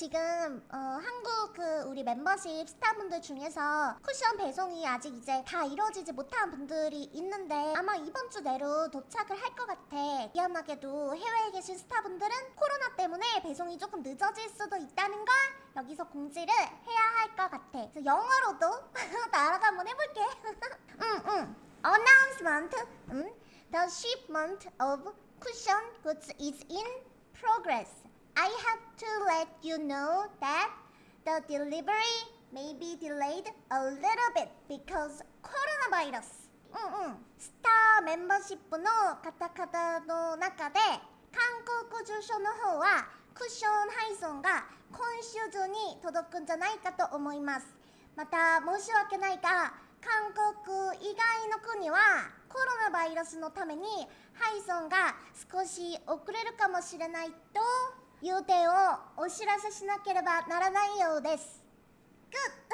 지금 어, 한국 그 우리 멤버십 스타분들 중에서 쿠션 배송이 아직 이제 다 이루어지지 못한 분들이 있는데 아마 이번 주 내로 도착을 할 것 같아. 미안하게도 해외에 계신 스타분들은 코로나 때문에 배송이 조금 늦어질 수도 있다는 걸 여기서 공지를 해야 할 것 같아. 그래서 영어로도 나라가 한번 해볼게. 응, 응. Announcement. 음, the shipment of cushion goods is in progress. I have to let you know that the delivery may be delayed a little bit because coronavirus. うんうん。スターメンバーシップの方々の中で韓国住所の方はクッション配送が今週中に届くんじゃないかと思いますまた申し訳ないが韓国以外の国はコロナバイルスのために配送が少し遅れるかもしれないと言う点をお知らせしなければならないようです。グッ